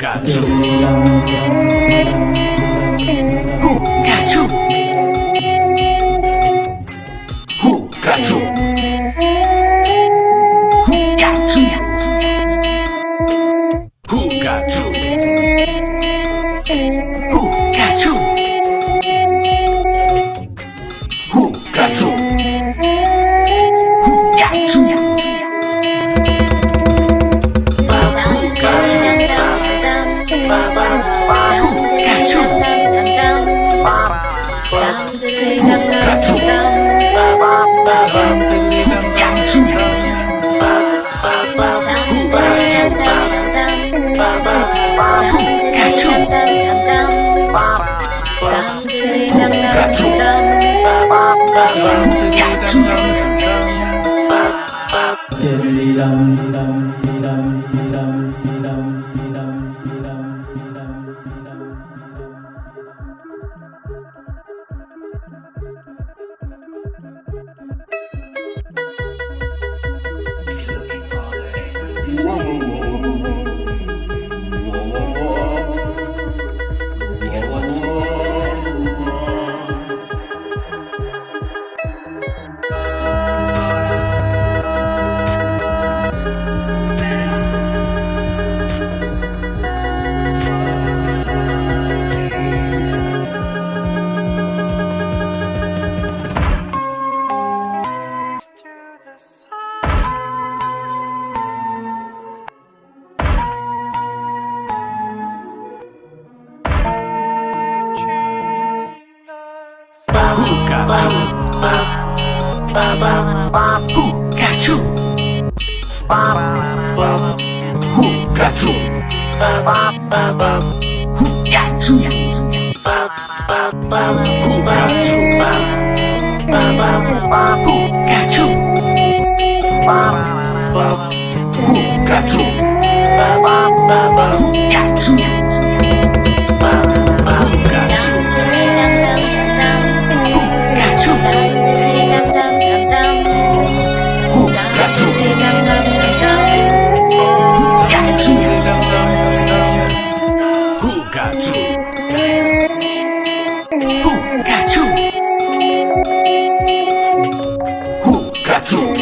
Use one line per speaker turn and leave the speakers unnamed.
Who got you? Who got you? Who got you? Who got you? Who got you? Who got you? Dum dum dum dum dum Oh, Who got you? Who got you? Who got you? Who got you? Who got you? Who got you? you? Who got you? Who got you?